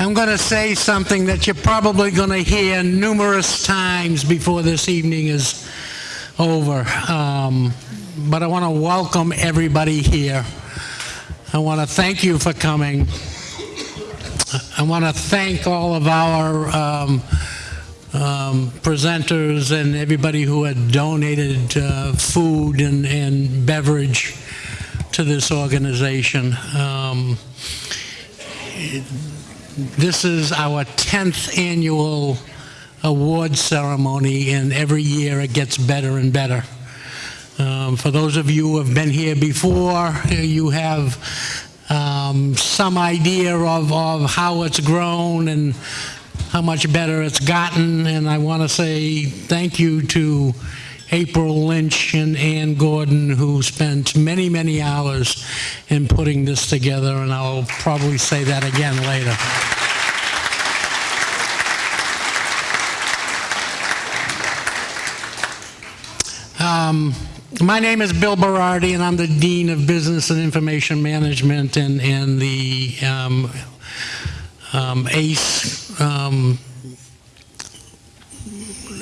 I'm going to say something that you're probably going to hear numerous times before this evening is over. Um, but I want to welcome everybody here. I want to thank you for coming. I want to thank all of our um, um, presenters and everybody who had donated uh, food and, and beverage to this organization. Um, this is our 10th annual award ceremony, and every year it gets better and better. Um, for those of you who have been here before, you have um, some idea of, of how it's grown and how much better it's gotten. And I want to say thank you to April Lynch and Ann Gordon, who spent many, many hours in putting this together, and I'll probably say that again later. Um, my name is Bill Berardi, and I'm the Dean of Business and Information Management and, and the um, um, ACE um,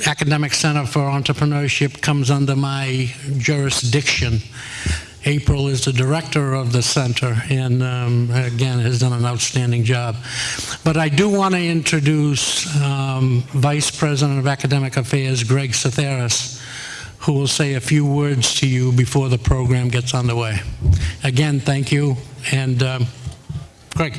Academic Center for Entrepreneurship comes under my jurisdiction. April is the director of the center and um, again has done an outstanding job. But I do want to introduce um, Vice President of Academic Affairs Greg Satheris who will say a few words to you before the program gets underway. Again, thank you and um, Greg.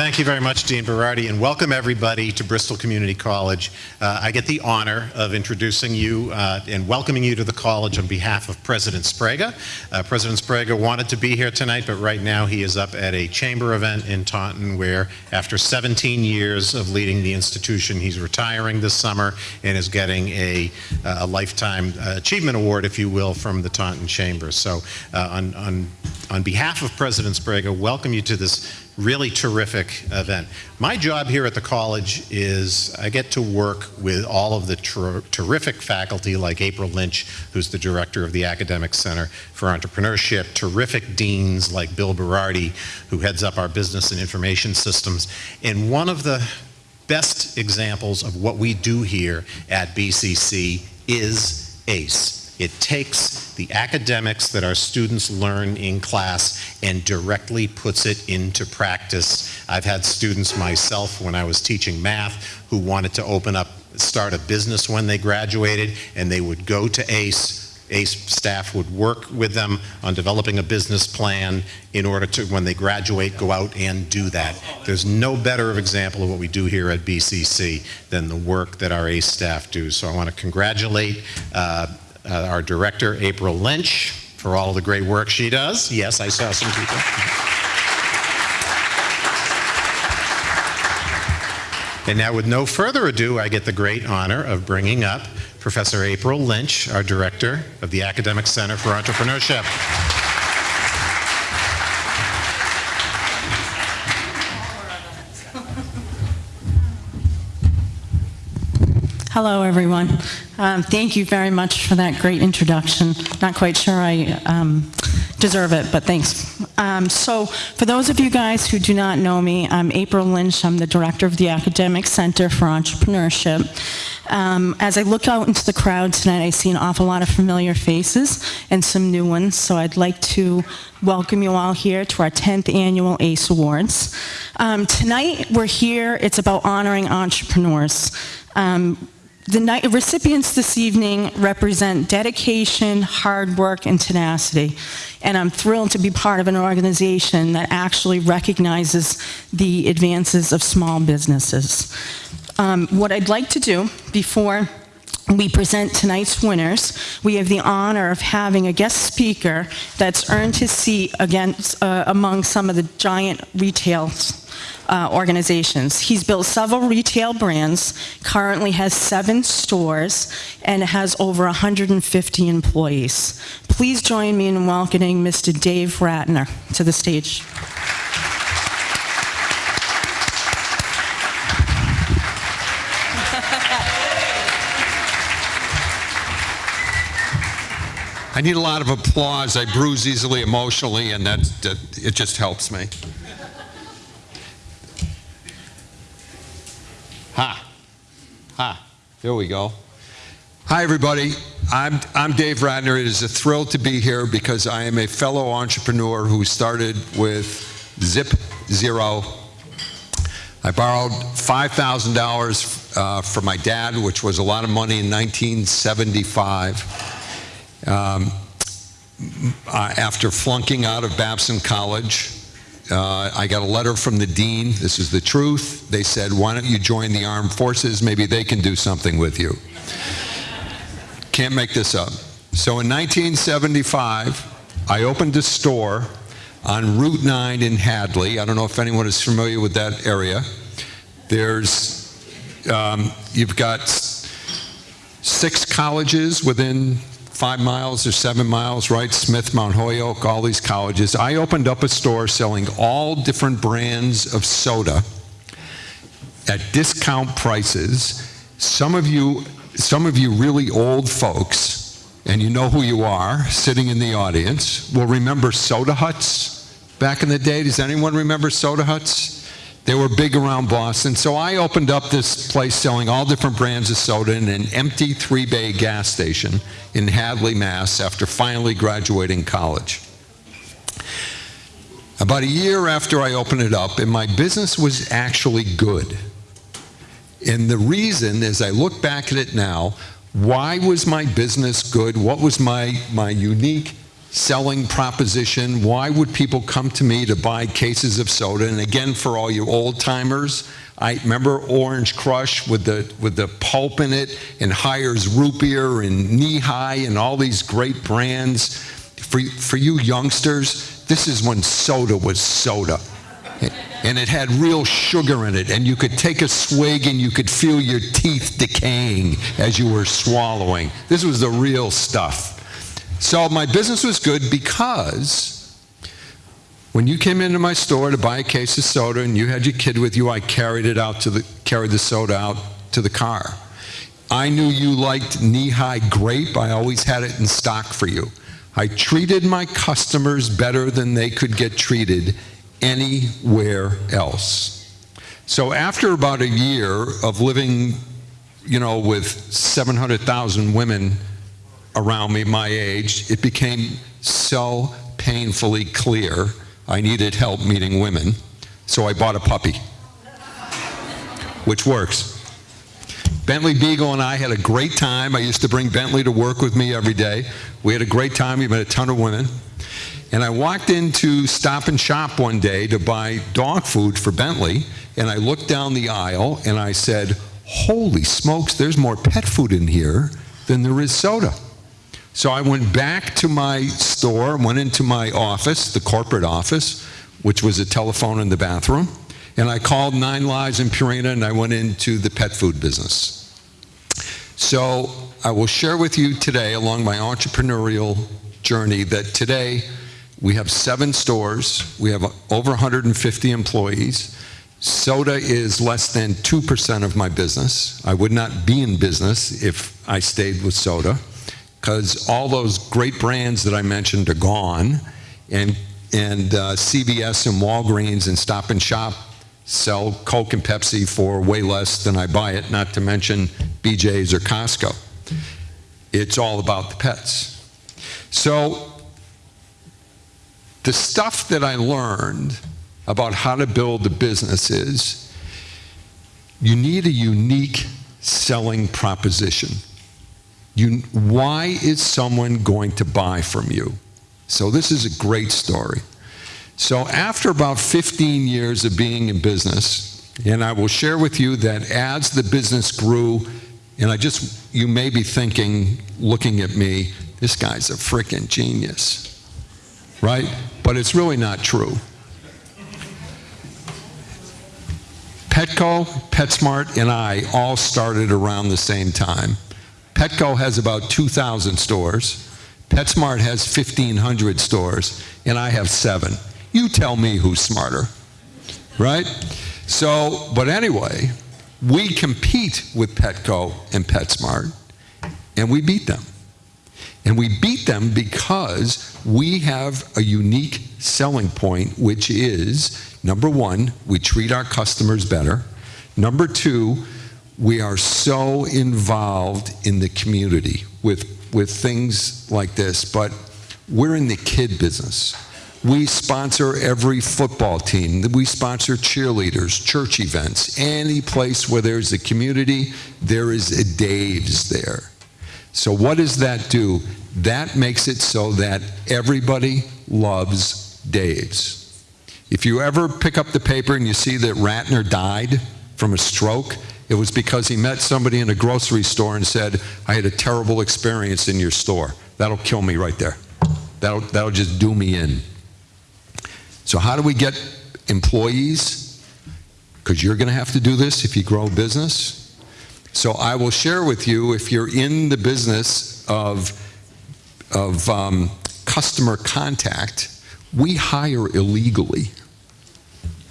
Thank you very much, Dean Berardi, and welcome everybody to Bristol Community College. Uh, I get the honor of introducing you uh, and welcoming you to the college on behalf of President Sbrega. Uh, President Sbrega wanted to be here tonight, but right now he is up at a chamber event in Taunton where, after 17 years of leading the institution, he's retiring this summer and is getting a, a Lifetime Achievement Award, if you will, from the Taunton Chamber. So uh, on, on, on behalf of President Sbrega, welcome you to this really terrific event. My job here at the college is I get to work with all of the ter terrific faculty like April Lynch, who's the director of the Academic Center for Entrepreneurship, terrific deans like Bill Berardi, who heads up our business and information systems. And one of the best examples of what we do here at BCC is ACE. It takes the academics that our students learn in class and directly puts it into practice. I've had students myself when I was teaching math who wanted to open up, start a business when they graduated, and they would go to ACE ACE staff would work with them on developing a business plan in order to, when they graduate, go out and do that. There's no better example of what we do here at BCC than the work that our ACE staff do. So I want to congratulate uh, uh, our director, April Lynch, for all the great work she does. Yes, I saw some people. And now, with no further ado, I get the great honor of bringing up Professor April Lynch, our director of the Academic Center for Entrepreneurship. Hello, everyone. Um, thank you very much for that great introduction. Not quite sure I um, deserve it, but thanks. Um, so, for those of you guys who do not know me, I'm April Lynch. I'm the director of the Academic Center for Entrepreneurship. Um, as I look out into the crowd tonight, I see an awful lot of familiar faces and some new ones, so I'd like to welcome you all here to our 10th annual ACE Awards. Um, tonight, we're here, it's about honoring entrepreneurs. Um, the recipients this evening represent dedication, hard work, and tenacity. And I'm thrilled to be part of an organization that actually recognizes the advances of small businesses. Um, what I'd like to do before we present tonight's winners. We have the honor of having a guest speaker that's earned his seat against, uh, among some of the giant retail uh, organizations. He's built several retail brands, currently has seven stores, and has over 150 employees. Please join me in welcoming Mr. Dave Ratner to the stage. I need a lot of applause. I bruise easily emotionally, and that, that it just helps me. Ha. Ha. There we go. Hi, everybody. I'm, I'm Dave Ratner. It is a thrill to be here because I am a fellow entrepreneur who started with Zip Zero. I borrowed $5,000 uh, from my dad, which was a lot of money in 1975. Um, uh, after flunking out of Babson College, uh, I got a letter from the dean. This is the truth. They said, why don't you join the armed forces? Maybe they can do something with you. Can't make this up. So in 1975, I opened a store on Route 9 in Hadley. I don't know if anyone is familiar with that area. There's, um, you've got six colleges within five miles or seven miles, right? Smith, Mount Holyoke, all these colleges. I opened up a store selling all different brands of soda at discount prices. Some of you, some of you really old folks, and you know who you are, sitting in the audience, will remember soda huts back in the day. Does anyone remember soda huts? They were big around Boston. So I opened up this place selling all different brands of soda in an empty three bay gas station in Hadley, Mass. after finally graduating college. About a year after I opened it up, and my business was actually good. And the reason, as I look back at it now, why was my business good? What was my, my unique selling proposition. Why would people come to me to buy cases of soda? And again, for all you old timers, I remember Orange Crush with the with the pulp in it, and Hires Root Beer and Nehi and all these great brands. For for you youngsters, this is when soda was soda. And it had real sugar in it, and you could take a swig and you could feel your teeth decaying as you were swallowing. This was the real stuff. So my business was good because when you came into my store to buy a case of soda and you had your kid with you, I carried it out to the carried the soda out to the car. I knew you liked Nehi grape. I always had it in stock for you. I treated my customers better than they could get treated anywhere else. So after about a year of living, you know, with 700,000 women around me my age, it became so painfully clear I needed help meeting women. So I bought a puppy, which works. Bentley Beagle and I had a great time. I used to bring Bentley to work with me every day. We had a great time. We met a ton of women. And I walked into Stop and Shop one day to buy dog food for Bentley, and I looked down the aisle and I said, Holy smokes, there's more pet food in here than there is soda. So I went back to my store, went into my office, the corporate office, which was a telephone in the bathroom, and I called Nine Lives in Purina and I went into the pet food business. So I will share with you today along my entrepreneurial journey that today we have seven stores, we have over 150 employees. Soda is less than 2% of my business. I would not be in business if I stayed with soda because all those great brands that I mentioned are gone, and and uh, CVS and Walgreens and Stop and Shop sell Coke and Pepsi for way less than I buy it. Not to mention BJ's or Costco. It's all about the pets. So the stuff that I learned about how to build the business is you need a unique selling proposition. You, why is someone going to buy from you? So this is a great story. So after about 15 years of being in business, and I will share with you that as the business grew, and I just, you may be thinking, looking at me, this guy's a freaking genius, right? But it's really not true. Petco, PetSmart, and I all started around the same time. Petco has about 2,000 stores. PetSmart has 1,500 stores, and I have seven. You tell me who's smarter, right? So, but anyway, we compete with Petco and PetSmart, and we beat them. And we beat them because we have a unique selling point, which is number one, we treat our customers better. Number two, we are so involved in the community with, with things like this, but we're in the kid business. We sponsor every football team. We sponsor cheerleaders, church events. Any place where there's a community, there is a Dave's there. So what does that do? That makes it so that everybody loves Dave's. If you ever pick up the paper and you see that Ratner died from a stroke, it was because he met somebody in a grocery store and said, I had a terrible experience in your store. That'll kill me right there. That'll, that'll just do me in. So how do we get employees? Because you're going to have to do this if you grow a business. So I will share with you, if you're in the business of, of um, customer contact, we hire illegally.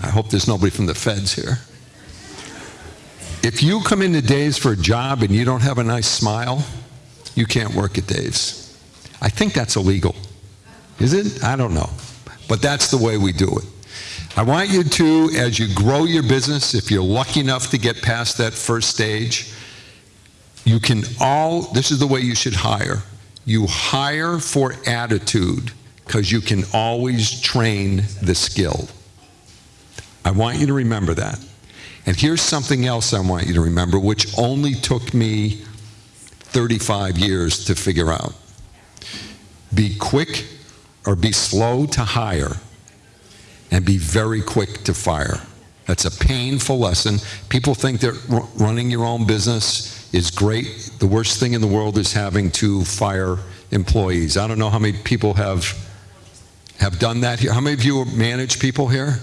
I hope there's nobody from the feds here. If you come into Dave's for a job and you don't have a nice smile, you can't work at Dave's. I think that's illegal. Is it? I don't know. But that's the way we do it. I want you to, as you grow your business, if you're lucky enough to get past that first stage, you can all, this is the way you should hire. You hire for attitude because you can always train the skill. I want you to remember that. And here's something else I want you to remember, which only took me 35 years to figure out. Be quick or be slow to hire and be very quick to fire. That's a painful lesson. People think that running your own business is great. The worst thing in the world is having to fire employees. I don't know how many people have have done that here. How many of you manage people here?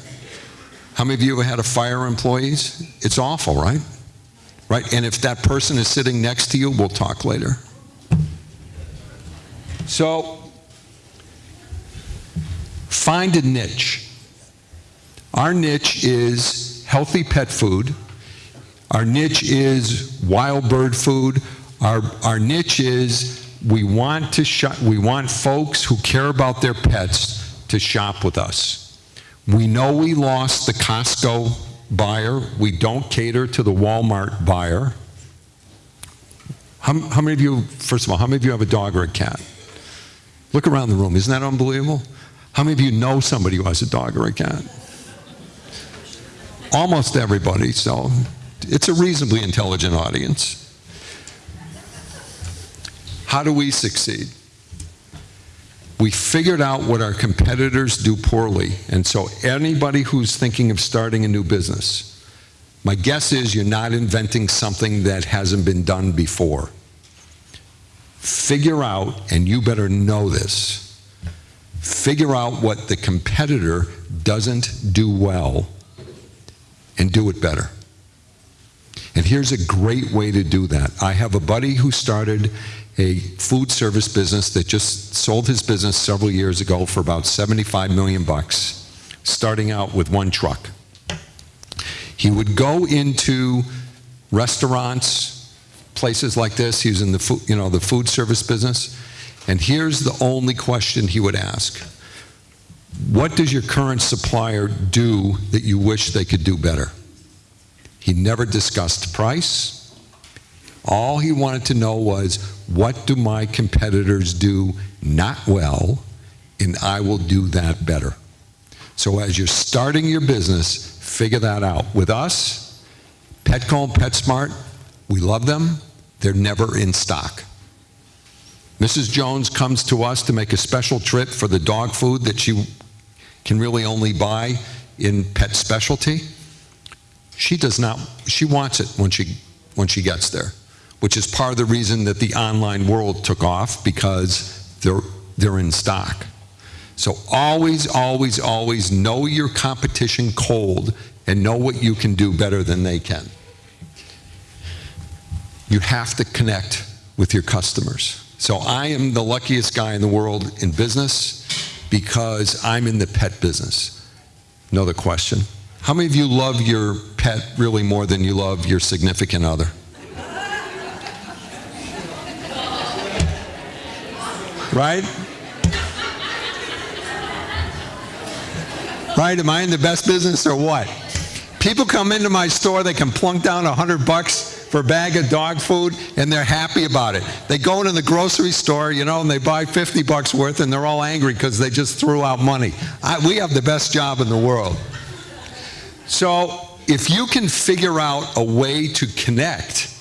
How many of you had to fire employees? It's awful, right? Right? And if that person is sitting next to you, we'll talk later. So, find a niche. Our niche is healthy pet food. Our niche is wild bird food. Our, our niche is we want to shop, we want folks who care about their pets to shop with us. We know we lost the Costco buyer. We don't cater to the Walmart buyer. How, how many of you, first of all, how many of you have a dog or a cat? Look around the room. Isn't that unbelievable? How many of you know somebody who has a dog or a cat? Almost everybody, so it's a reasonably intelligent audience. How do we succeed? We figured out what our competitors do poorly, and so anybody who's thinking of starting a new business, my guess is you're not inventing something that hasn't been done before. Figure out, and you better know this, figure out what the competitor doesn't do well and do it better. Here's a great way to do that. I have a buddy who started a food service business that just sold his business several years ago for about 75 million bucks, starting out with one truck. He would go into restaurants, places like this. He was in the food, you know, the food service business. And here's the only question he would ask. What does your current supplier do that you wish they could do better? He never discussed price. All he wanted to know was, what do my competitors do not well, and I will do that better. So as you're starting your business, figure that out. With us, Petco and PetSmart, we love them. They're never in stock. Mrs. Jones comes to us to make a special trip for the dog food that she can really only buy in pet specialty. She does not, she wants it when she, when she gets there, which is part of the reason that the online world took off because they're, they're in stock. So always, always, always know your competition cold and know what you can do better than they can. You have to connect with your customers. So I am the luckiest guy in the world in business because I'm in the pet business. Another question. How many of you love your pet really more than you love your significant other? right? Right? Am I in the best business or what? People come into my store, they can plunk down a hundred bucks for a bag of dog food, and they're happy about it. They go into the grocery store, you know, and they buy 50 bucks worth, and they're all angry because they just threw out money. I, we have the best job in the world. So if you can figure out a way to connect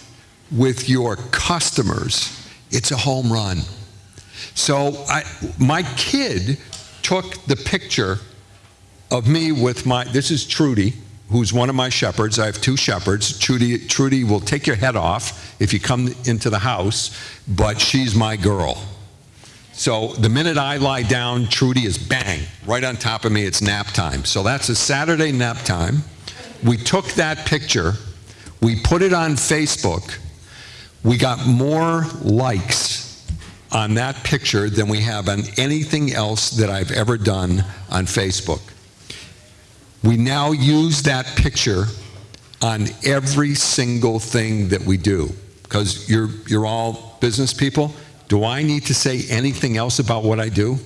with your customers, it's a home run. So I, my kid took the picture of me with my, this is Trudy, who's one of my shepherds. I have two shepherds. Trudy, Trudy will take your head off if you come into the house, but she's my girl. So the minute I lie down, Trudy is bang, right on top of me. It's nap time. So that's a Saturday nap time. We took that picture, we put it on Facebook. We got more likes on that picture than we have on anything else that I've ever done on Facebook. We now use that picture on every single thing that we do because you're, you're all business people. Do I need to say anything else about what I do?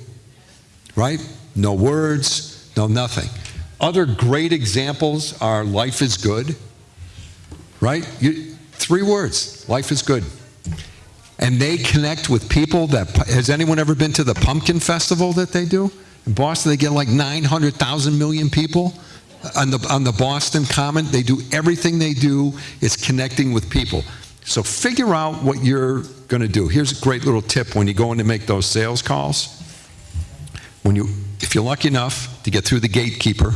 Right? No words, no nothing. Other great examples are life is good. Right? You, three words life is good. And they connect with people that. Has anyone ever been to the pumpkin festival that they do? In Boston, they get like 900,000 million people on the, on the Boston Common. They do everything they do is connecting with people. So figure out what you're going to do. Here's a great little tip when you go in to make those sales calls. When you, if you're lucky enough to get through the gatekeeper,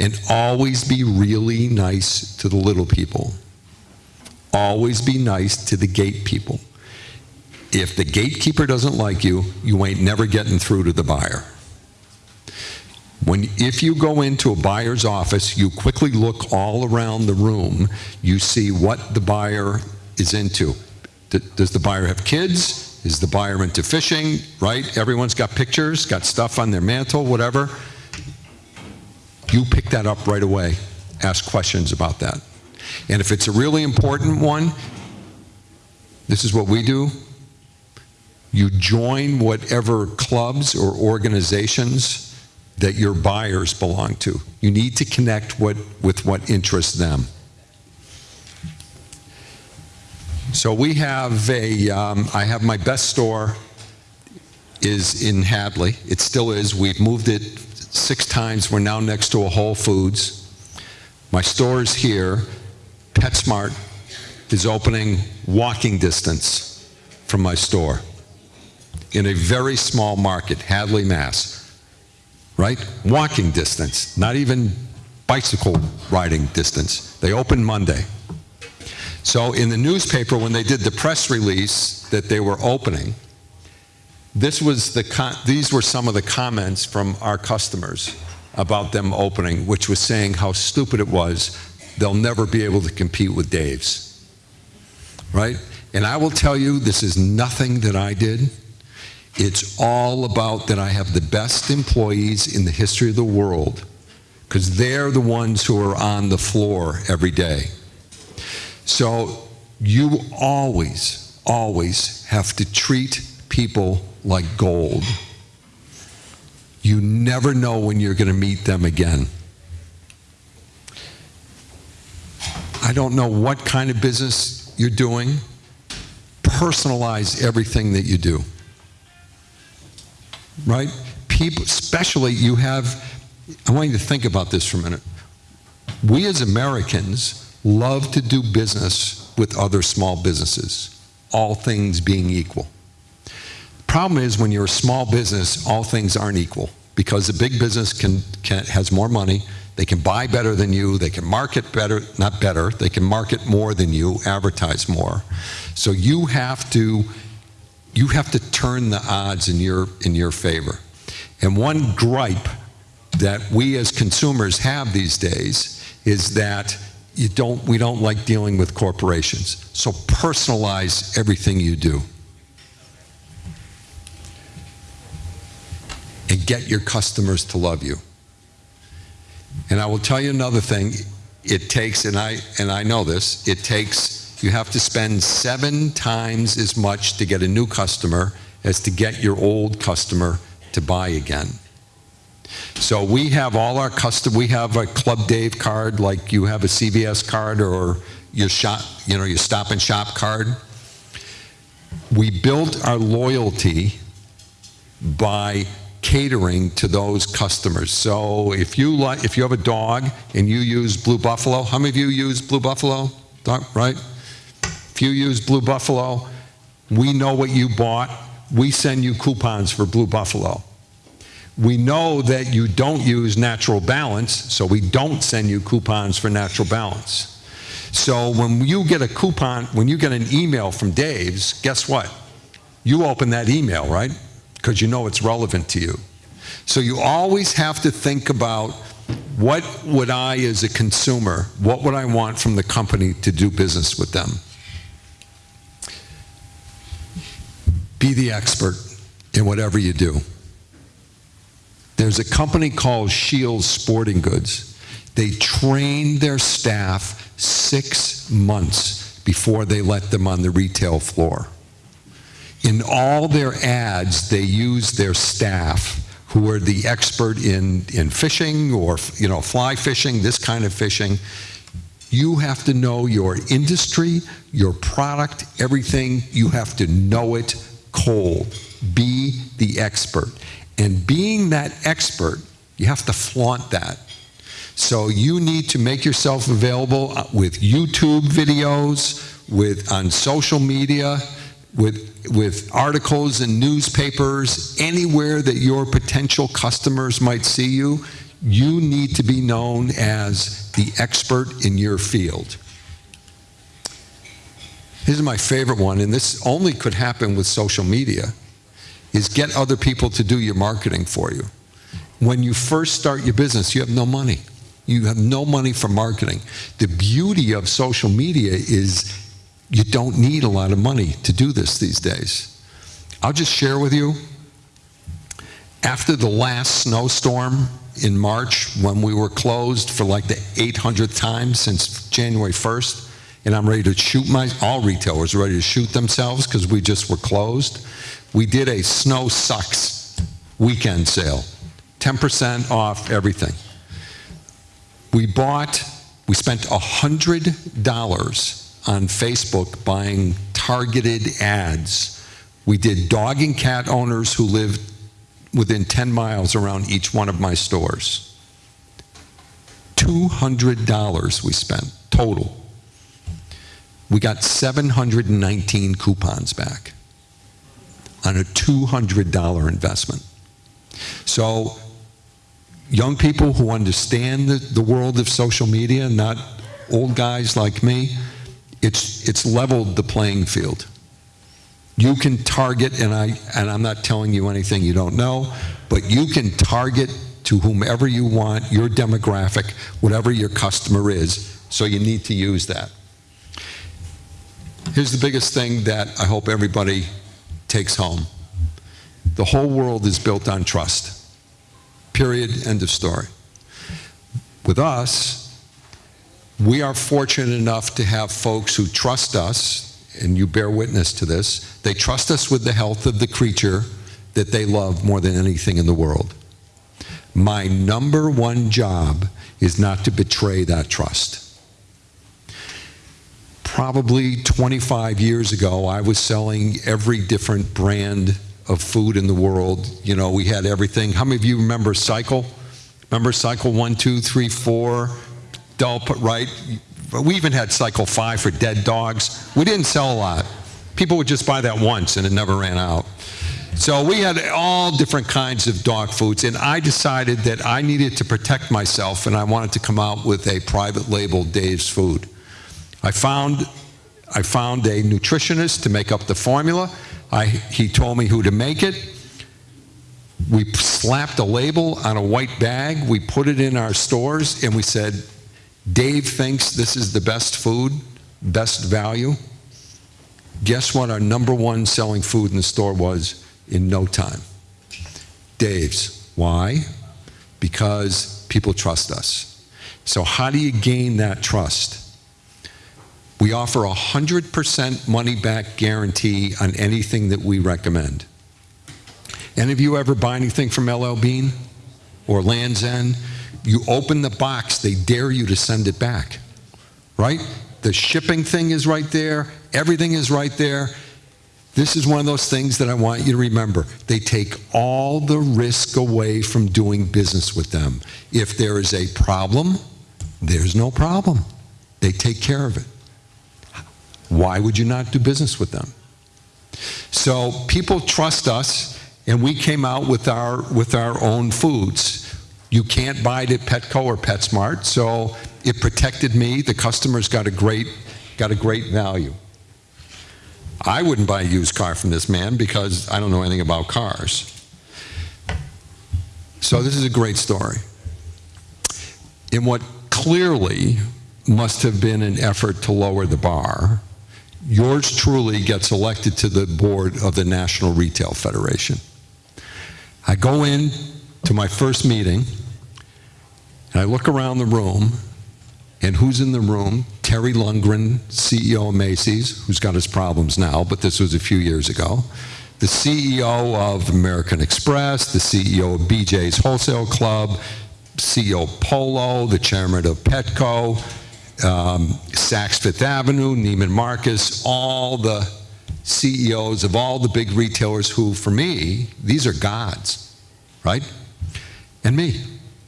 and always be really nice to the little people. Always be nice to the gate people. If the gatekeeper doesn't like you, you ain't never getting through to the buyer. When, if you go into a buyer's office, you quickly look all around the room, you see what the buyer is into. Does the buyer have kids? Is the buyer into fishing? Right? Everyone's got pictures, got stuff on their mantle, whatever. You pick that up right away. Ask questions about that. And if it's a really important one, this is what we do. You join whatever clubs or organizations that your buyers belong to. You need to connect what, with what interests them. So we have a, um, I have my best store is in Hadley. It still is. We've moved it six times. We're now next to a Whole Foods. My store is here. PetSmart is opening walking distance from my store in a very small market, Hadley, Mass. Right? Walking distance, not even bicycle riding distance. They open Monday. So in the newspaper, when they did the press release that they were opening, this was the these were some of the comments from our customers about them opening, which was saying how stupid it was. They'll never be able to compete with Dave's. Right? And I will tell you, this is nothing that I did. It's all about that I have the best employees in the history of the world because they're the ones who are on the floor every day. So you always, always have to treat people like gold. You never know when you're going to meet them again. I don't know what kind of business you're doing. Personalize everything that you do. Right? People, especially you have, I want you to think about this for a minute. We as Americans love to do business with other small businesses, all things being equal. Problem is when you're a small business, all things aren't equal because the big business can, can, has more money, they can buy better than you, they can market better, not better, they can market more than you, advertise more. So you have to you have to turn the odds in your in your favor. And one gripe that we as consumers have these days is that you don't we don't like dealing with corporations. So personalize everything you do. and get your customers to love you. And I will tell you another thing, it takes, and I, and I know this, it takes, you have to spend seven times as much to get a new customer as to get your old customer to buy again. So we have all our custom, we have a Club Dave card, like you have a CVS card or your shop, you know, your Stop and Shop card. We built our loyalty by catering to those customers. So if you like, if you have a dog and you use Blue Buffalo, how many of you use Blue Buffalo? Doc, Right? If you use Blue Buffalo, we know what you bought. We send you coupons for Blue Buffalo. We know that you don't use Natural Balance, so we don't send you coupons for Natural Balance. So when you get a coupon, when you get an email from Dave's, guess what? You open that email, right? Because you know it's relevant to you. So you always have to think about what would I, as a consumer, what would I want from the company to do business with them? Be the expert in whatever you do. There's a company called Shields Sporting Goods. They train their staff six months before they let them on the retail floor. In all their ads, they use their staff who are the expert in, in fishing or, you know, fly fishing, this kind of fishing. You have to know your industry, your product, everything. You have to know it cold. Be the expert. And being that expert, you have to flaunt that. So you need to make yourself available uh, with YouTube videos, with on social media, with with articles in newspapers, anywhere that your potential customers might see you, you need to be known as the expert in your field. This is my favorite one, and this only could happen with social media, is get other people to do your marketing for you. When you first start your business, you have no money. You have no money for marketing. The beauty of social media is you don't need a lot of money to do this these days. I'll just share with you, after the last snowstorm in March, when we were closed for like the 800th time since January 1st, and I'm ready to shoot my, all retailers are ready to shoot themselves because we just were closed, we did a snow sucks weekend sale, 10% off everything. We bought, we spent $100 on Facebook buying targeted ads. We did dog and cat owners who lived within 10 miles around each one of my stores. $200 we spent total. We got 719 coupons back on a $200 investment. So young people who understand the, the world of social media, not old guys like me, it's, it's leveled the playing field. You can target, and, I, and I'm not telling you anything you don't know, but you can target to whomever you want, your demographic, whatever your customer is, so you need to use that. Here's the biggest thing that I hope everybody takes home. The whole world is built on trust. Period, end of story. With us, we are fortunate enough to have folks who trust us, and you bear witness to this. They trust us with the health of the creature that they love more than anything in the world. My number one job is not to betray that trust. Probably 25 years ago, I was selling every different brand of food in the world. You know, we had everything. How many of you remember Cycle? Remember Cycle 1, 2, 3, 4, Dull, right? We even had cycle five for dead dogs. We didn't sell a lot. People would just buy that once and it never ran out. So we had all different kinds of dog foods, and I decided that I needed to protect myself and I wanted to come out with a private label Dave's Food. I found, I found a nutritionist to make up the formula. I, he told me who to make it. We slapped a label on a white bag, we put it in our stores, and we said, Dave thinks this is the best food, best value. Guess what our number one selling food in the store was in no time? Dave's. Why? Because people trust us. So how do you gain that trust? We offer a 100% money back guarantee on anything that we recommend. Any of you ever buy anything from LL Bean or Land's End? You open the box, they dare you to send it back, right? The shipping thing is right there, everything is right there. This is one of those things that I want you to remember. They take all the risk away from doing business with them. If there is a problem, there's no problem. They take care of it. Why would you not do business with them? So people trust us, and we came out with our, with our own foods. You can't buy it at Petco or PetSmart, so it protected me. The customers got a great, got a great value. I wouldn't buy a used car from this man because I don't know anything about cars. So this is a great story. In what clearly must have been an effort to lower the bar, yours truly gets elected to the board of the National Retail Federation. I go in to my first meeting, and I look around the room, and who's in the room? Terry Lundgren, CEO of Macy's, who's got his problems now, but this was a few years ago. The CEO of American Express, the CEO of BJ's Wholesale Club, CEO Polo, the chairman of Petco, um, Saks Fifth Avenue, Neiman Marcus, all the CEOs of all the big retailers who, for me, these are gods, right? And me.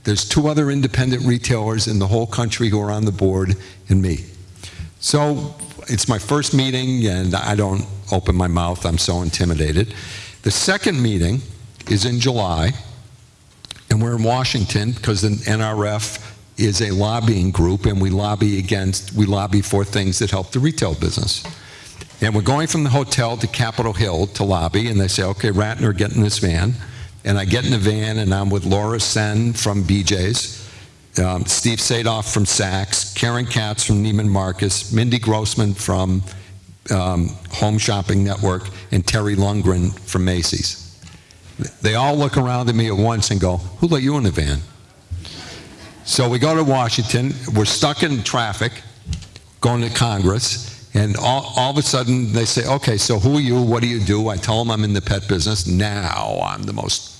There's two other independent retailers in the whole country who are on the board, and me. So it's my first meeting, and I don't open my mouth. I'm so intimidated. The second meeting is in July, and we're in Washington because the NRF is a lobbying group, and we lobby against, we lobby for things that help the retail business. And we're going from the hotel to Capitol Hill to lobby, and they say, okay, Ratner, get in this van. And I get in the van, and I'm with Laura Sen from BJ's, um, Steve Sadove from Saks, Karen Katz from Neiman Marcus, Mindy Grossman from um, Home Shopping Network, and Terry Lundgren from Macy's. They all look around at me at once and go, who let you in the van? So we go to Washington, we're stuck in traffic, going to Congress, and all, all of a sudden they say, okay, so who are you, what do you do? I tell them I'm in the pet business, now I'm the most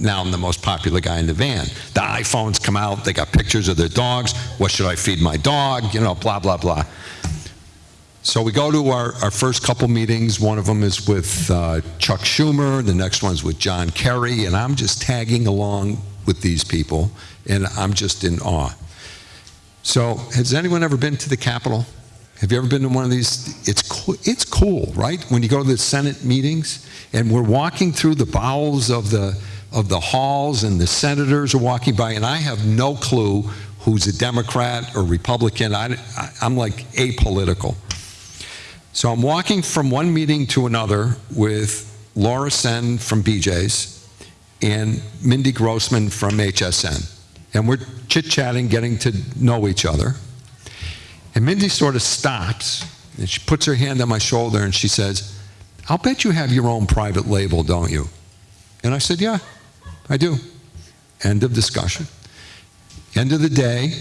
now I'm the most popular guy in the van. The iPhones come out, they got pictures of their dogs. What should I feed my dog? You know, blah, blah, blah. So we go to our, our first couple meetings. One of them is with uh, Chuck Schumer, the next one's with John Kerry, and I'm just tagging along with these people, and I'm just in awe. So, has anyone ever been to the Capitol? Have you ever been to one of these? It's cool, it's cool, right? When you go to the Senate meetings, and we're walking through the bowels of the of the halls and the senators are walking by, and I have no clue who's a Democrat or Republican. I, am like apolitical. So I'm walking from one meeting to another with Laura Sen from BJ's and Mindy Grossman from HSN. And we're chit chatting, getting to know each other. And Mindy sort of stops and she puts her hand on my shoulder and she says, I'll bet you have your own private label, don't you? And I said, Yeah, I do. End of discussion. End of the day,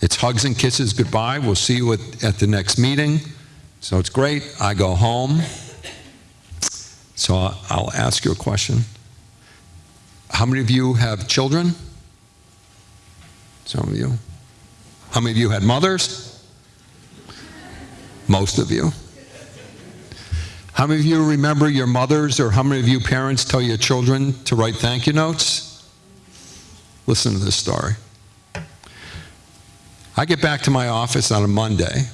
it's hugs and kisses, goodbye. We'll see you at, at the next meeting. So it's great. I go home. So I'll ask you a question. How many of you have children? Some of you. How many of you had mothers? Most of you. How many of you remember your mothers or how many of you parents tell your children to write thank you notes? Listen to this story. I get back to my office on a Monday.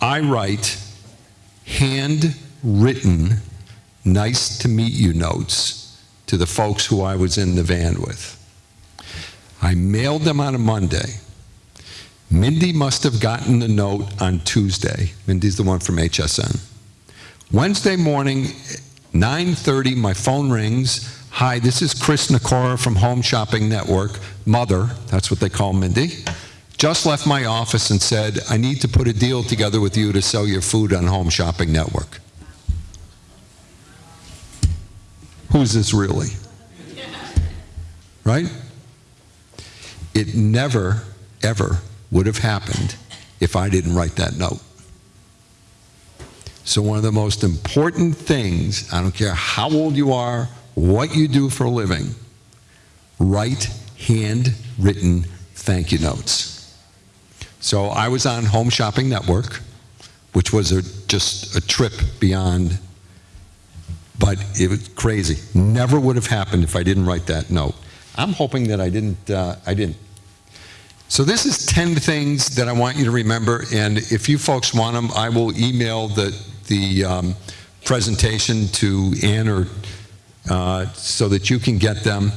I write handwritten, nice to meet you notes to the folks who I was in the van with. I mailed them on a Monday. Mindy must have gotten the note on Tuesday. Mindy's the one from HSN. Wednesday morning, 9.30, my phone rings. Hi, this is Chris Nakora from Home Shopping Network. Mother, that's what they call Mindy. Just left my office and said, I need to put a deal together with you to sell your food on Home Shopping Network. Who's this really? Right? It never, ever would have happened if I didn't write that note. So one of the most important things, I don't care how old you are, what you do for a living, write handwritten thank you notes. So I was on Home Shopping Network, which was a, just a trip beyond, but it was crazy. Never would have happened if I didn't write that note. I'm hoping that I didn't, uh, I didn't. So this is 10 things that I want you to remember, and if you folks want them, I will email the, the um, presentation to Ann or, uh, so that you can get them.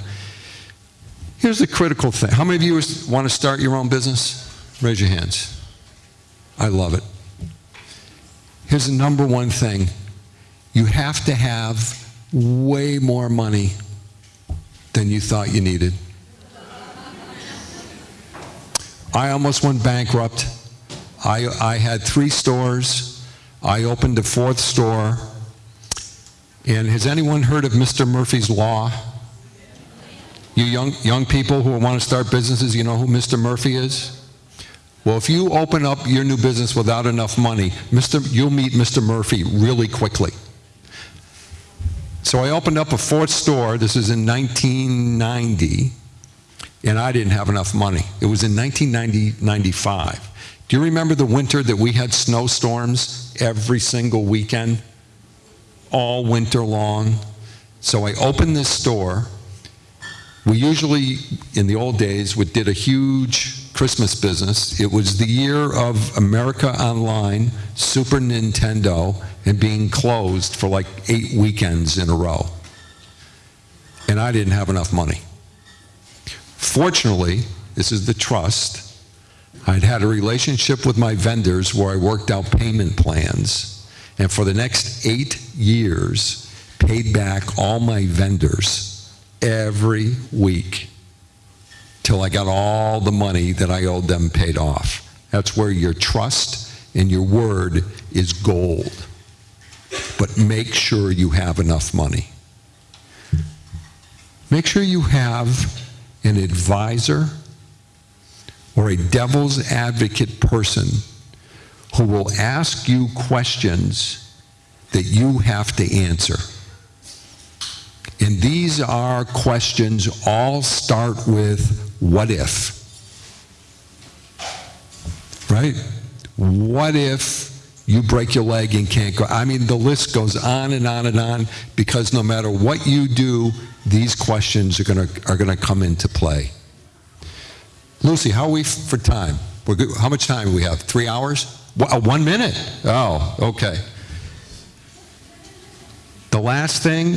Here's the critical thing. How many of you want to start your own business? Raise your hands. I love it. Here's the number one thing. You have to have way more money than you thought you needed. I almost went bankrupt. I, I had three stores. I opened a fourth store. And has anyone heard of Mr. Murphy's Law? You young, young people who want to start businesses, you know who Mr. Murphy is? Well, if you open up your new business without enough money, Mr., you'll meet Mr. Murphy really quickly. So I opened up a fourth store. This is in 1990, and I didn't have enough money. It was in 1995. Do you remember the winter that we had snowstorms every single weekend? All winter long. So I opened this store. We usually, in the old days, would did a huge Christmas business. It was the year of America Online, Super Nintendo, and being closed for like eight weekends in a row. And I didn't have enough money. Fortunately, this is the trust. I'd had a relationship with my vendors where I worked out payment plans. And for the next eight years, paid back all my vendors every week till I got all the money that I owed them paid off. That's where your trust and your word is gold. But make sure you have enough money. Make sure you have an advisor or a devil's advocate person who will ask you questions that you have to answer. And these are questions all start with what if? Right? What if you break your leg and can't go? I mean, the list goes on and on and on because no matter what you do, these questions are going to are going to come into play. Lucy, how are we for time? We're good. How much time do we have? Three hours? Uh, one minute? Oh, okay. The last thing,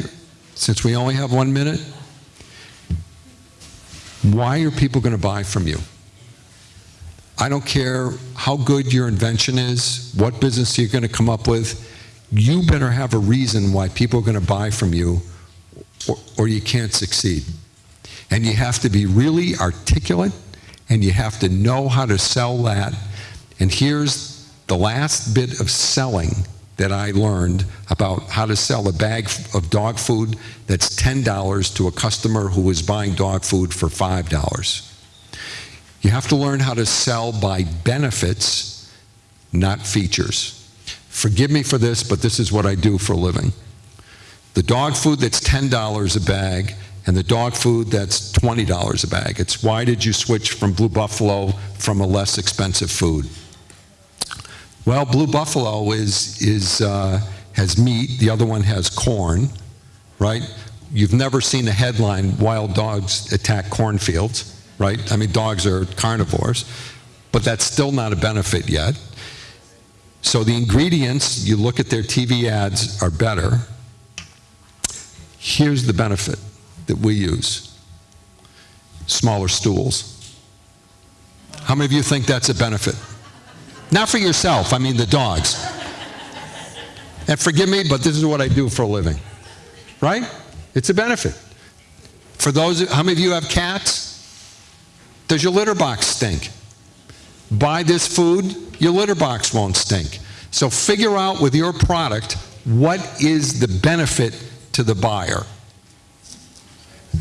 since we only have one minute, why are people going to buy from you? I don't care how good your invention is, what business you're going to come up with, you better have a reason why people are going to buy from you or, or you can't succeed. And you have to be really articulate and you have to know how to sell that. And here's the last bit of selling that I learned about how to sell a bag of dog food that's $10 to a customer who is buying dog food for $5. You have to learn how to sell by benefits, not features. Forgive me for this, but this is what I do for a living. The dog food that's $10 a bag and the dog food that's $20 a bag. It's why did you switch from Blue Buffalo from a less expensive food? Well, Blue Buffalo is, is, uh, has meat, the other one has corn, right? You've never seen a headline, wild dogs attack cornfields, right? I mean, dogs are carnivores, but that's still not a benefit yet. So the ingredients, you look at their TV ads, are better. Here's the benefit that we use. Smaller stools. How many of you think that's a benefit? Not for yourself, I mean the dogs. And forgive me, but this is what I do for a living. Right? It's a benefit. For those, how many of you have cats? Does your litter box stink? Buy this food, your litter box won't stink. So figure out with your product what is the benefit to the buyer.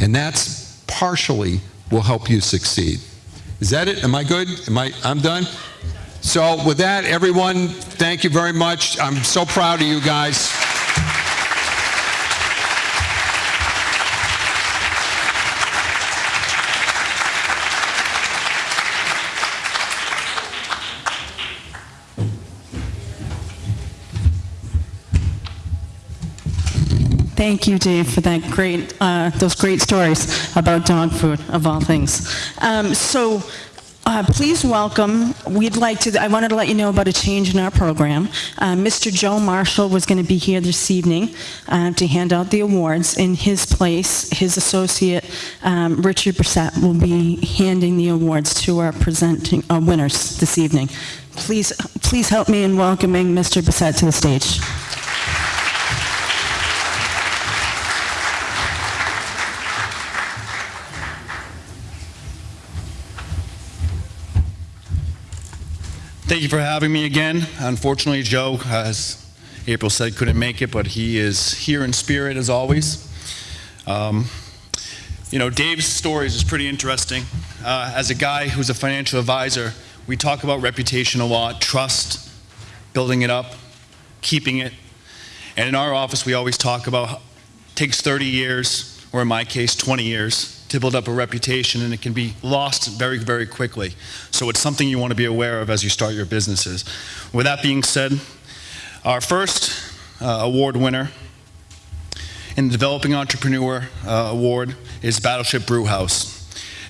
And that's partially will help you succeed. Is that it? Am I good? Am I I'm done? So with that, everyone, thank you very much. I'm so proud of you guys. Thank you, Dave, for that great, uh, those great stories about dog food, of all things. Um, So uh, please welcome, we'd like to, I wanted to let you know about a change in our program. Uh, Mr. Joe Marshall was going to be here this evening uh, to hand out the awards. In his place, his associate, um, Richard Brissett, will be handing the awards to our presenting, uh, winners this evening. Please, please help me in welcoming Mr. Brissett to the stage. Thank you for having me again. Unfortunately, Joe, as April said, couldn't make it, but he is here in spirit as always. Um, you know, Dave's stories is pretty interesting. Uh, as a guy who's a financial advisor, we talk about reputation a lot, trust, building it up, keeping it. And in our office, we always talk about takes 30 years, or in my case, 20 years, to build up a reputation, and it can be lost very, very quickly. So it's something you want to be aware of as you start your businesses. With that being said, our first uh, award winner in the Developing Entrepreneur uh, Award is Battleship Brew House.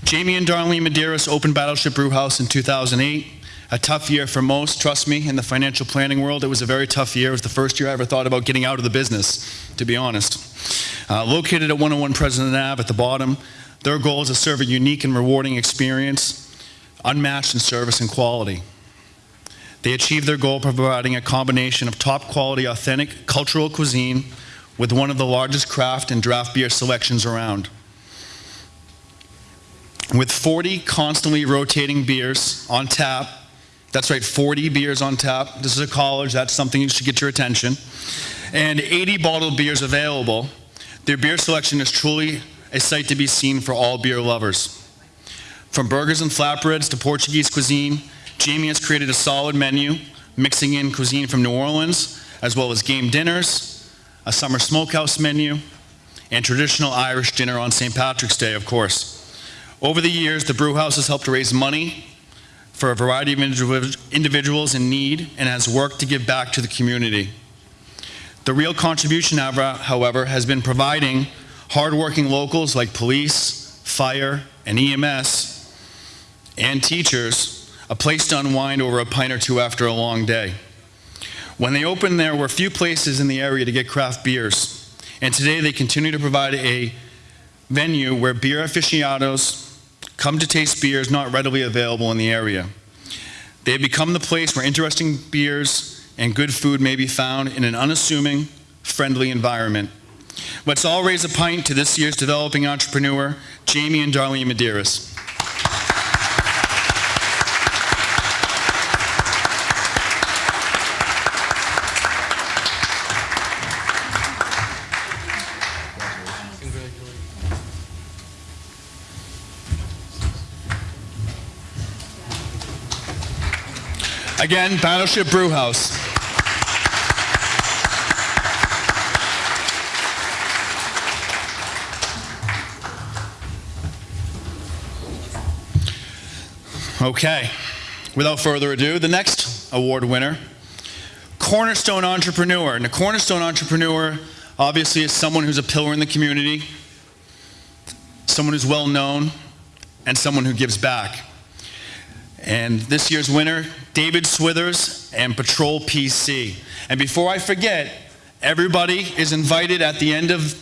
Jamie and Darlene Medeiros opened Battleship Brew House in 2008. A tough year for most, trust me, in the financial planning world. It was a very tough year. It was the first year I ever thought about getting out of the business, to be honest. Uh, located at 101 President Ave at the bottom, their goal is to serve a unique and rewarding experience, unmatched in service and quality. They achieve their goal providing a combination of top quality, authentic cultural cuisine with one of the largest craft and draft beer selections around. With 40 constantly rotating beers on tap, that's right, 40 beers on tap. This is a college, that's something you should get your attention. And 80 bottled beers available. Their beer selection is truly a sight to be seen for all beer lovers. From burgers and flatbreads to Portuguese cuisine, Jamie has created a solid menu, mixing in cuisine from New Orleans, as well as game dinners, a summer smokehouse menu, and traditional Irish dinner on St. Patrick's Day, of course. Over the years, the brew house has helped raise money for a variety of individuals in need and has worked to give back to the community. The real contribution, however, has been providing hardworking locals like police, fire, and EMS, and teachers a place to unwind over a pint or two after a long day. When they opened, there were few places in the area to get craft beers, and today they continue to provide a venue where beer aficionados come to taste beers not readily available in the area. They have become the place where interesting beers and good food may be found in an unassuming, friendly environment. Let's all raise a pint to this year's developing entrepreneur, Jamie and Darlene Medeiros. Again, Battleship Brewhouse. Okay, without further ado, the next award winner, Cornerstone Entrepreneur. And a Cornerstone Entrepreneur obviously is someone who's a pillar in the community, someone who's well known, and someone who gives back. And this year's winner, David Swithers and Patrol PC. And before I forget, everybody is invited at the end of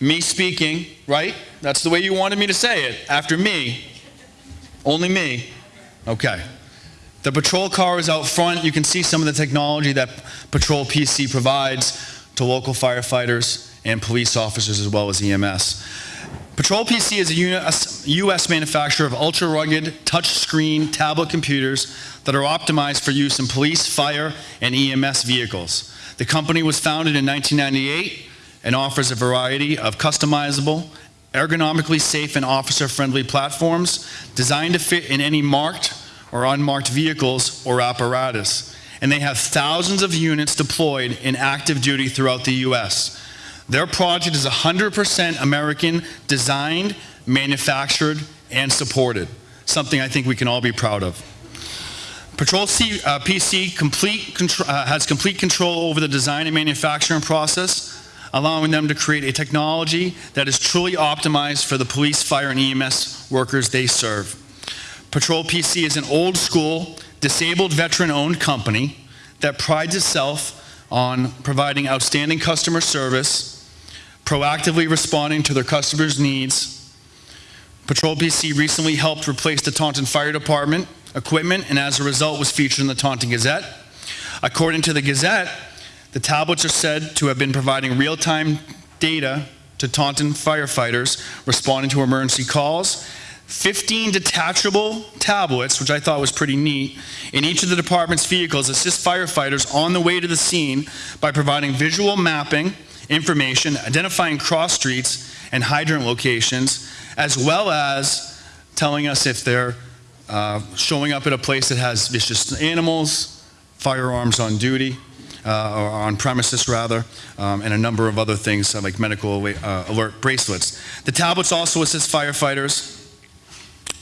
me speaking, right? That's the way you wanted me to say it, after me. Only me. Okay. The patrol car is out front. You can see some of the technology that Patrol PC provides to local firefighters and police officers as well as EMS. Patrol PC is a US, manufacturer of ultra rugged touchscreen tablet computers that are optimized for use in police, fire, and EMS vehicles. The company was founded in 1998 and offers a variety of customizable, ergonomically safe, and officer friendly platforms designed to fit in any marked or unmarked vehicles or apparatus. And they have thousands of units deployed in active duty throughout the US. Their project is 100% American designed, manufactured, and supported. Something I think we can all be proud of. Patrol C, uh, PC complete uh, has complete control over the design and manufacturing process, allowing them to create a technology that is truly optimized for the police, fire, and EMS workers they serve. Patrol PC is an old school, disabled veteran owned company that prides itself on providing outstanding customer service, proactively responding to their customers' needs. Patrol PC recently helped replace the Taunton Fire Department equipment and as a result was featured in the Taunton Gazette. According to the Gazette, the tablets are said to have been providing real-time data to Taunton firefighters responding to emergency calls. 15 detachable tablets, which I thought was pretty neat, in each of the department's vehicles assist firefighters on the way to the scene by providing visual mapping, information, identifying cross streets and hydrant locations, as well as telling us if they're uh, showing up at a place that has vicious animals, firearms on duty, uh, or on premises rather, um, and a number of other things uh, like medical uh, alert bracelets. The tablets also assist firefighters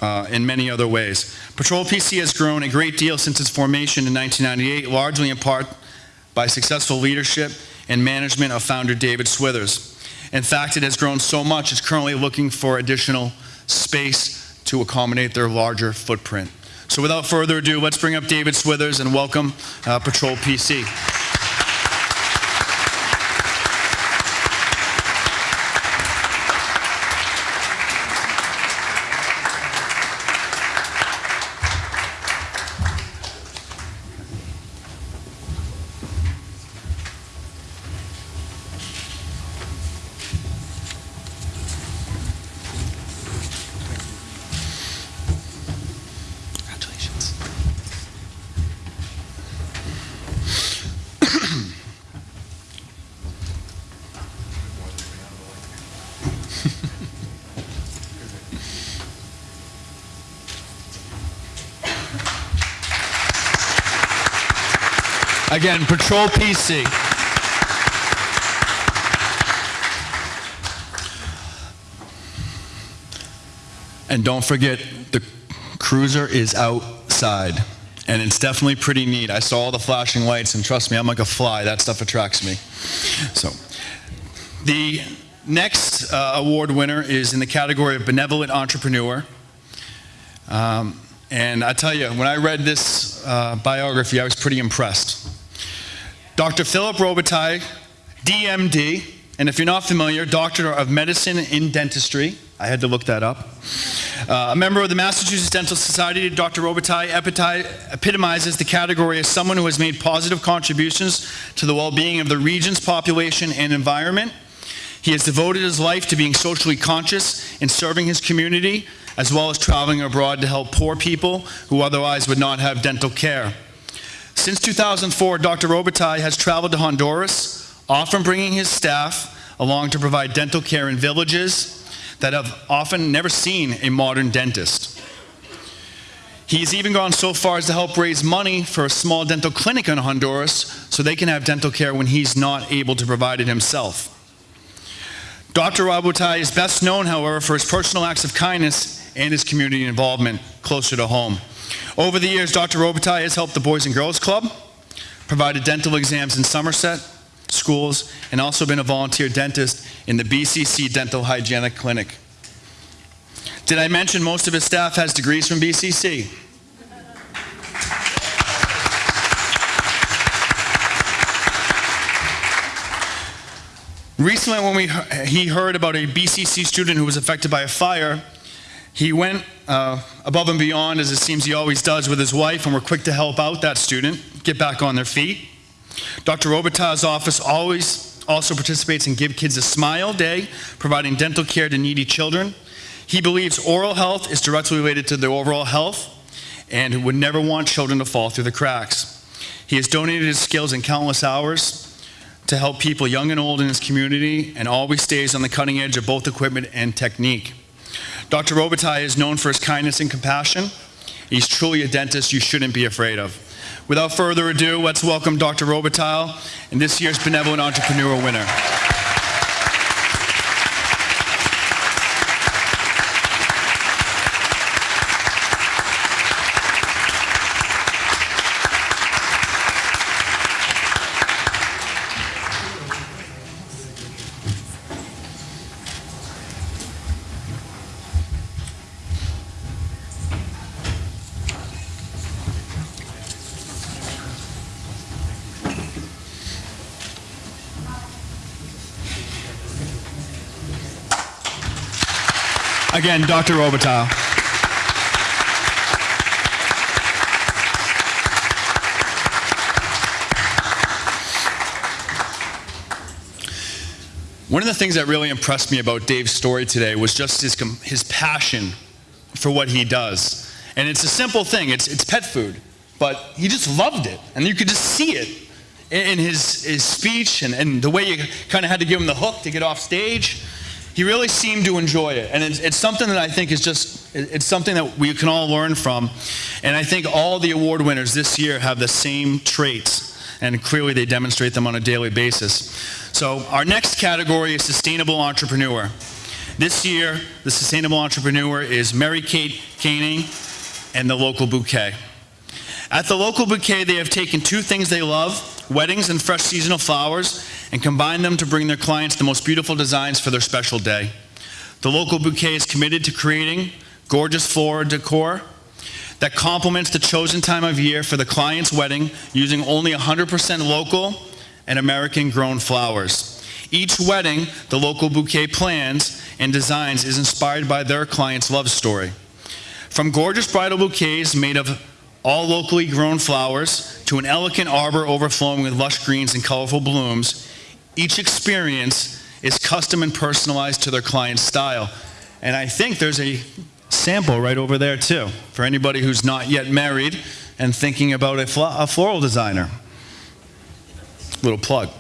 uh, in many other ways. Patrol PC has grown a great deal since its formation in 1998, largely in part by successful leadership and management of founder David Swithers. In fact, it has grown so much, it's currently looking for additional space to accommodate their larger footprint. So without further ado, let's bring up David Swithers and welcome uh, Patrol PC. Congratulations. Again, Patrol PC. And don't forget, the cruiser is outside. And it's definitely pretty neat. I saw all the flashing lights, and trust me, I'm like a fly. That stuff attracts me. So, the next uh, award winner is in the category of Benevolent Entrepreneur. Um, and I tell you, when I read this uh, biography, I was pretty impressed. Dr. Philip Robitaille, DMD, and if you're not familiar, Doctor of Medicine in Dentistry. I had to look that up. Uh, a member of the Massachusetts Dental Society, Dr. Robitaille epitomizes the category as someone who has made positive contributions to the well-being of the region's population and environment. He has devoted his life to being socially conscious and serving his community, as well as traveling abroad to help poor people who otherwise would not have dental care. Since 2004, Dr. Robitaille has traveled to Honduras, often bringing his staff along to provide dental care in villages that have often never seen a modern dentist. He's even gone so far as to help raise money for a small dental clinic in Honduras so they can have dental care when he's not able to provide it himself. Dr. Robitaille is best known, however, for his personal acts of kindness and his community involvement closer to home. Over the years, Dr. Robitaille has helped the Boys and Girls Club, provided dental exams in Somerset schools, and also been a volunteer dentist in the BCC Dental Hygienic Clinic. Did I mention most of his staff has degrees from BCC? Recently, when we, he heard about a BCC student who was affected by a fire, he went uh, above and beyond, as it seems he always does with his wife, and were quick to help out that student get back on their feet. Dr. Robitaille's office always also participates in Give Kids a Smile Day, providing dental care to needy children. He believes oral health is directly related to their overall health and would never want children to fall through the cracks. He has donated his skills in countless hours to help people young and old in his community and always stays on the cutting edge of both equipment and technique. Dr. Robitaille is known for his kindness and compassion. He's truly a dentist you shouldn't be afraid of. Without further ado, let's welcome Dr. Robitaille and this year's Benevolent Entrepreneur winner. Again, Dr. Robitaille. One of the things that really impressed me about Dave's story today was just his, his passion for what he does. And it's a simple thing, it's, it's pet food, but he just loved it. And you could just see it in, his, his speech and, and the way you kind of had to give him the hook to get off stage. He really seemed to enjoy it. And it's, it's something that I think is just, it's something that we can all learn from. And I think all the award winners this year have the same traits and clearly they demonstrate them on a daily basis. So our next category is sustainable entrepreneur. This year, the sustainable entrepreneur is Mary Kate Koenig and the local bouquet. At the local bouquet, they have taken two things they love, weddings and fresh seasonal flowers, and combine them to bring their clients the most beautiful designs for their special day. The local bouquet is committed to creating gorgeous floral decor that complements the chosen time of year for the client's wedding using only 100% local and American grown flowers. Each wedding, the local bouquet plans and designs is inspired by their client's love story. From gorgeous bridal bouquets made of all locally grown flowers to an elegant arbor overflowing with lush greens and colorful blooms, each experience is custom and personalized to their client's style. And I think there's a sample right over there too for anybody who's not yet married and thinking about a, flo- a floral designer. Little plug.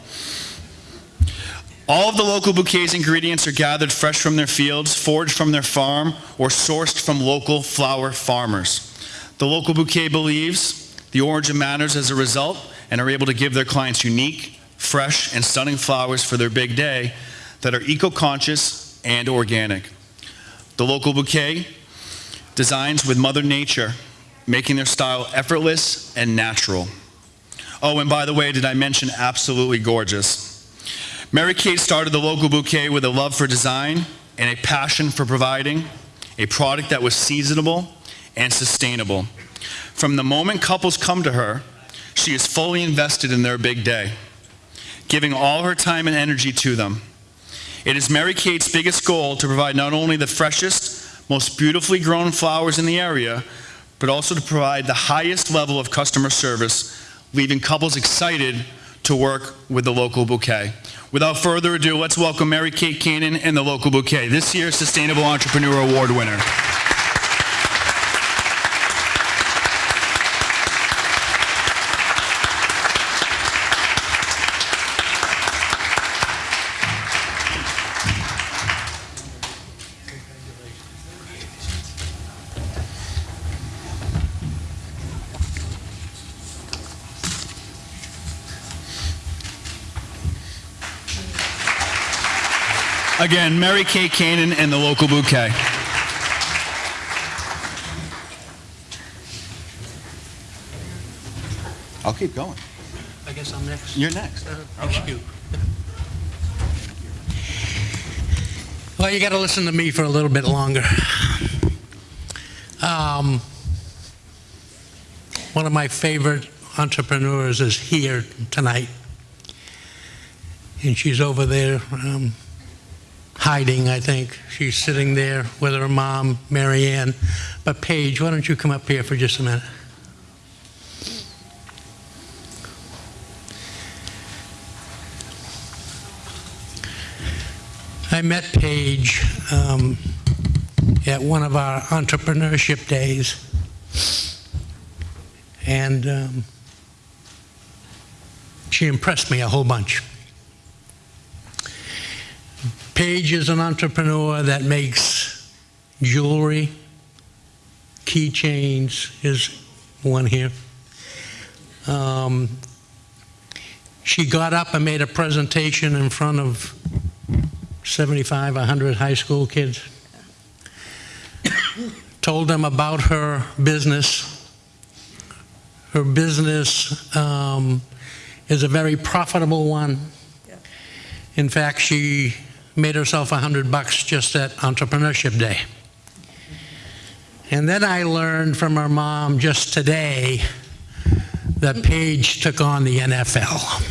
All of the local bouquets ingredients are gathered fresh from their fields, foraged from their farm, or sourced from local flower farmers. The local bouquet believes the origin matters as a result and are able to give their clients unique, fresh, and stunning flowers for their big day that are eco-conscious and organic. The local bouquet designs with Mother Nature, making their style effortless and natural. Oh, and by the way, did I mention absolutely gorgeous? Mary Kate started the local bouquet with a love for design and a passion for providing a product that was seasonable and sustainable. From the moment couples come to her, she is fully invested in their big day, giving all her time and energy to them. It is Mary Kate's biggest goal to provide not only the freshest, most beautifully grown flowers in the area, but also to provide the highest level of customer service, leaving couples excited to work with the local bouquet. Without further ado, let's welcome Mary Kate Cannon and the local bouquet, this year's Sustainable Entrepreneur Award winner. Again, Mary Kay Cannon and the local bouquet. I'll keep going. I guess I'm next. You're next. Thank you. Well, you got to listen to me for a little bit longer. Um, One of my favorite entrepreneurs is here tonight. And she's over there um, hiding, I think. She's sitting there with her mom, Mary Ann. But Paige, why don't you come up here for just a minute? I met Paige um, at one of our entrepreneurship days, and um, she impressed me a whole bunch. Paige is an entrepreneur that makes jewelry, keychains, is one here. Um, she got up and made a presentation in front of 75, 100 high school kids. Told them about her business. Her business um, is a very profitable one. In fact, she made herself a 100 bucks just at Entrepreneurship Day. And then I learned from her mom just today that Paige took on the NFL.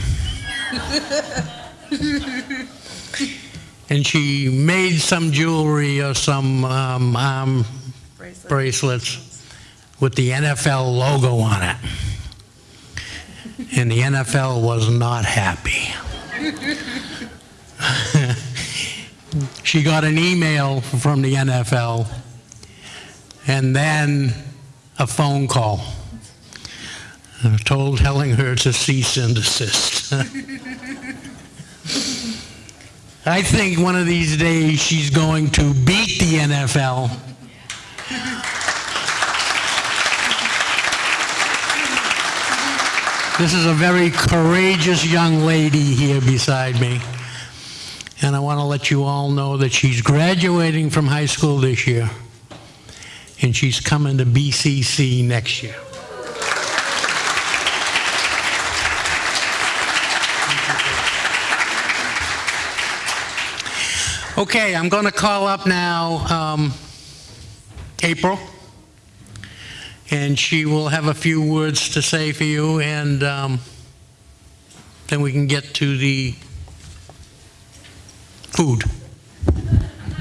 and she made some jewelry or some um, arm bracelets with the NFL logo on it. And the NFL was not happy. She got an email from the NFL, and then a phone call. Uh, Told, telling her to cease and desist. I think one of these days she's going to beat the NFL. This is a very courageous young lady here beside me. And I want to let you all know that she's graduating from high school this year. And she's coming to BCC next year. Okay, I'm going to call up now um, April, and she will have a few words to say for you, and um, then we can get to the food.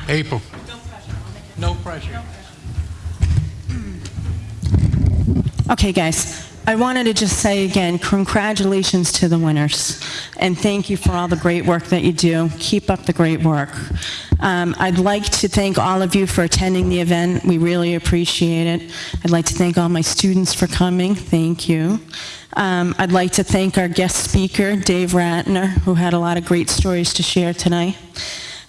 April. No pressure. Okay, guys, I wanted to just say again, congratulations to the winners, and thank you for all the great work that you do. Keep up the great work. Um, I'd like to thank all of you for attending the event. We really appreciate it. I'd like to thank all my students for coming. Thank you. Um, I'd like to thank our guest speaker, Dave Ratner, who had a lot of great stories to share tonight.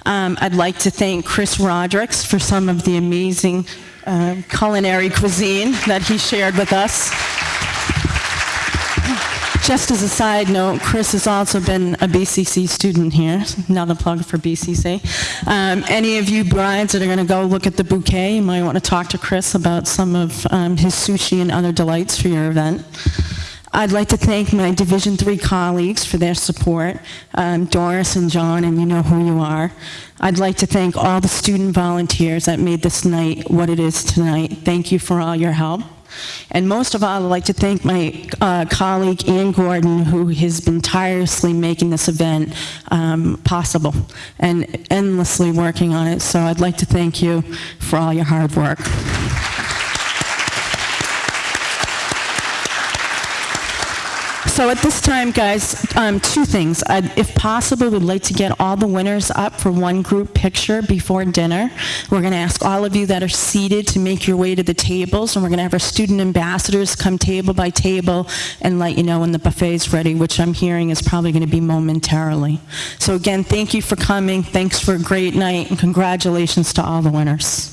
Um, I'd like to thank Chris Rodericks for some of the amazing uh, culinary cuisine that he shared with us. Just as a side note, Chris has also been a BCC student here. Another plug for BCC. Um, any of you brides that are going to go look at the bouquet, you might want to talk to Chris about some of um, his sushi and other delights for your event. I'd like to thank my Division Three colleagues for their support, um, Doris and John, and you know who you are. I'd like to thank all the student volunteers that made this night what it is tonight. Thank you for all your help. And most of all, I'd like to thank my uh, colleague Ann Gordon, who has been tirelessly making this event um, possible and endlessly working on it. So I'd like to thank you for all your hard work. So at this time, guys, um, two things. I'd- If possible, we'd like to get all the winners up for one group picture before dinner. We're going to ask all of you that are seated to make your way to the tables, and we're going to have our student ambassadors come table by table and let you know when the buffet's ready, which I'm hearing is probably going to be momentarily. So again, thank you for coming. Thanks for a great night, and congratulations to all the winners.